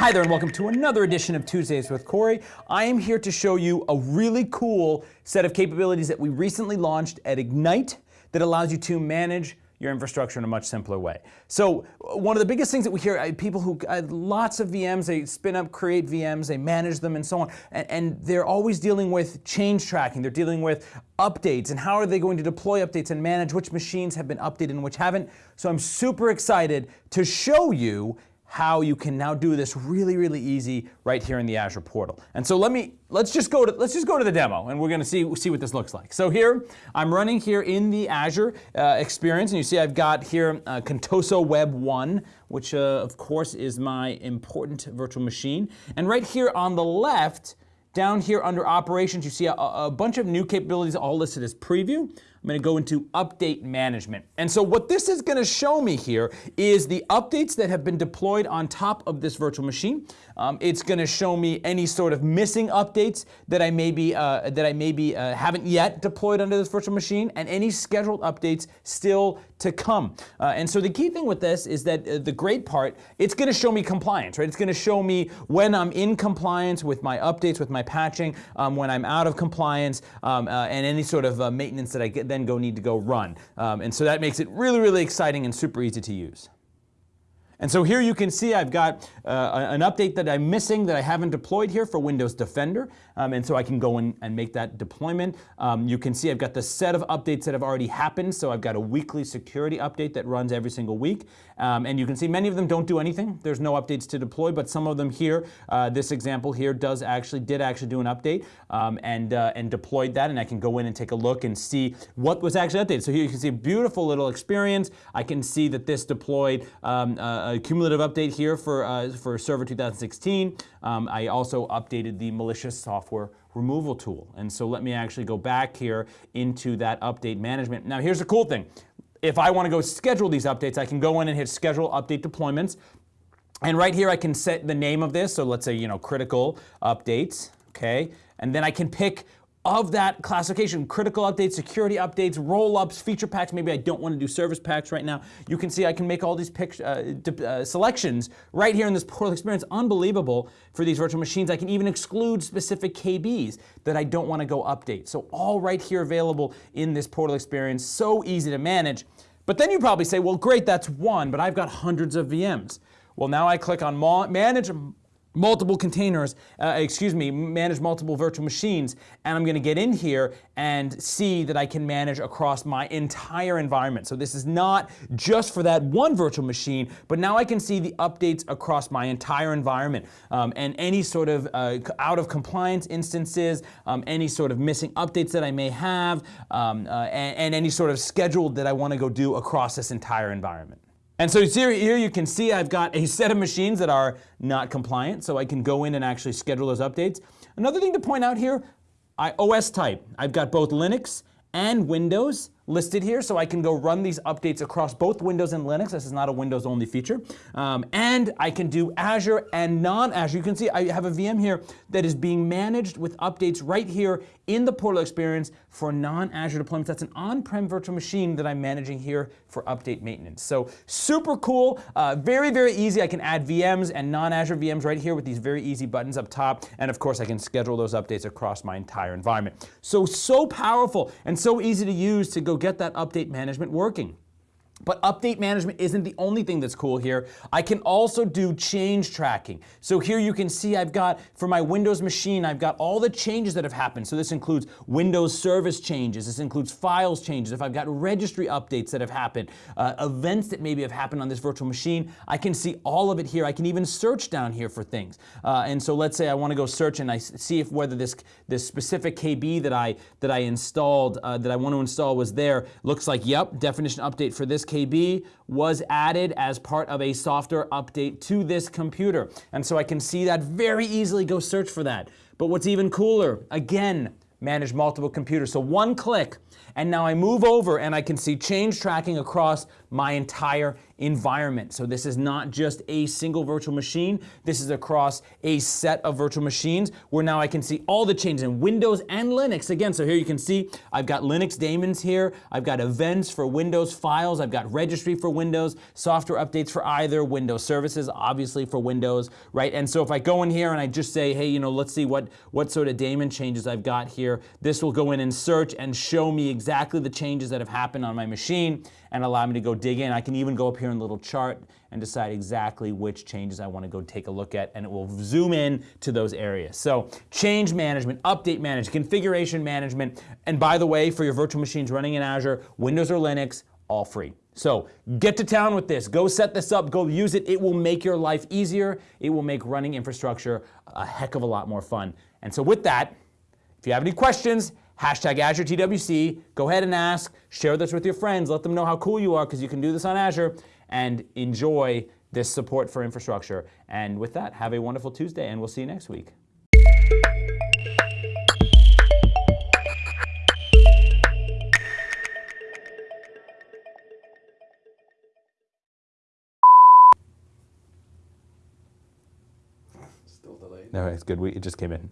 Hi there and welcome to another edition of Tuesdays with Corey. I am here to show you a really cool set of capabilities that we recently launched at Ignite that allows you to manage your infrastructure in a much simpler way. So one of the biggest things that we hear, uh, people who, uh, lots of VMs, they spin up, create VMs, they manage them and so on, and, and they're always dealing with change tracking, they're dealing with updates and how are they going to deploy updates and manage which machines have been updated and which haven't. So I'm super excited to show you how you can now do this really, really easy right here in the Azure portal. And so let me, let's just go to, let's just go to the demo and we're gonna see, see what this looks like. So here, I'm running here in the Azure uh, experience and you see I've got here uh, Contoso Web 1, which uh, of course is my important virtual machine. And right here on the left, down here under operations, you see a, a bunch of new capabilities all listed as preview. I'm going to go into update management. And so what this is going to show me here is the updates that have been deployed on top of this virtual machine. Um, it's going to show me any sort of missing updates that I maybe uh, that I maybe uh, haven't yet deployed under this virtual machine, and any scheduled updates still to come. Uh, and so the key thing with this is that uh, the great part, it's going to show me compliance, right? It's going to show me when I'm in compliance with my updates, with my patching, um, when I'm out of compliance, um, uh, and any sort of uh, maintenance that I get then go need to go run. Um, and so that makes it really, really exciting and super easy to use. And so here you can see I've got uh, an update that I'm missing that I haven't deployed here for Windows Defender. Um, and so I can go in and make that deployment. Um, you can see I've got the set of updates that have already happened. So I've got a weekly security update that runs every single week. Um, and you can see many of them don't do anything. There's no updates to deploy, but some of them here, uh, this example here does actually, did actually do an update um, and, uh, and deployed that. And I can go in and take a look and see what was actually updated. So here you can see a beautiful little experience. I can see that this deployed um, cumulative update here for, uh, for Server 2016. Um, I also updated the malicious software removal tool. And so let me actually go back here into that update management. Now here's the cool thing. If I want to go schedule these updates, I can go in and hit schedule update deployments. And right here I can set the name of this. So let's say, you know, critical updates, okay? And then I can pick of that classification, critical updates, security updates, roll-ups, feature packs, maybe I don't want to do service packs right now. You can see I can make all these uh, uh, selections right here in this portal experience. Unbelievable for these virtual machines. I can even exclude specific KBs that I don't want to go update. So all right here available in this portal experience, so easy to manage. But then you probably say, well, great, that's one, but I've got hundreds of VMs. Well, now I click on manage multiple containers, uh, excuse me, manage multiple virtual machines, and I'm going to get in here and see that I can manage across my entire environment. So this is not just for that one virtual machine, but now I can see the updates across my entire environment um, and any sort of uh, out of compliance instances, um, any sort of missing updates that I may have, um, uh, and, and any sort of schedule that I want to go do across this entire environment. And so here you can see I've got a set of machines that are not compliant, so I can go in and actually schedule those updates. Another thing to point out here, I OS type. I've got both Linux and Windows listed here, so I can go run these updates across both Windows and Linux. This is not a Windows only feature. Um, and I can do Azure and non-Azure. You can see I have a VM here that is being managed with updates right here in the portal experience for non-Azure deployments. That's an on-prem virtual machine that I'm managing here for update maintenance. So super cool, uh, very, very easy. I can add VMs and non-Azure VMs right here with these very easy buttons up top. And of course, I can schedule those updates across my entire environment. So, so powerful and so easy to use to go get that update management working. But update management isn't the only thing that's cool here. I can also do change tracking. So here you can see I've got, for my Windows machine, I've got all the changes that have happened. So this includes Windows service changes. This includes files changes. If I've got registry updates that have happened, uh, events that maybe have happened on this virtual machine, I can see all of it here. I can even search down here for things. Uh, and so let's say I want to go search and I see if whether this, this specific KB that I, that I installed, uh, that I want to install was there. Looks like, yep, definition update for this KB was added as part of a software update to this computer. And so I can see that very easily, go search for that. But what's even cooler, again, manage multiple computers. So one click, and now I move over and I can see change tracking across my entire environment. So this is not just a single virtual machine. This is across a set of virtual machines where now I can see all the changes in Windows and Linux. Again, so here you can see I've got Linux daemons here. I've got events for Windows files. I've got registry for Windows, software updates for either, Windows services, obviously for Windows, right? And so if I go in here and I just say, hey, you know, let's see what, what sort of daemon changes I've got here, this will go in and search and show me exactly the changes that have happened on my machine and allow me to go dig in. I can even go up here in the little chart and decide exactly which changes I want to go take a look at, and it will zoom in to those areas. So change management, update management, configuration management, and by the way, for your virtual machines running in Azure, Windows or Linux, all free. So get to town with this. Go set this up. Go use it. It will make your life easier. It will make running infrastructure a heck of a lot more fun. And so with that, if you have any questions, hashtag Azure TWC, go ahead and ask, share this with your friends, let them know how cool you are because you can do this on Azure and enjoy this support for infrastructure. And with that, have a wonderful Tuesday and we'll see you next week. Still delayed. No, it's good. We, it just came in.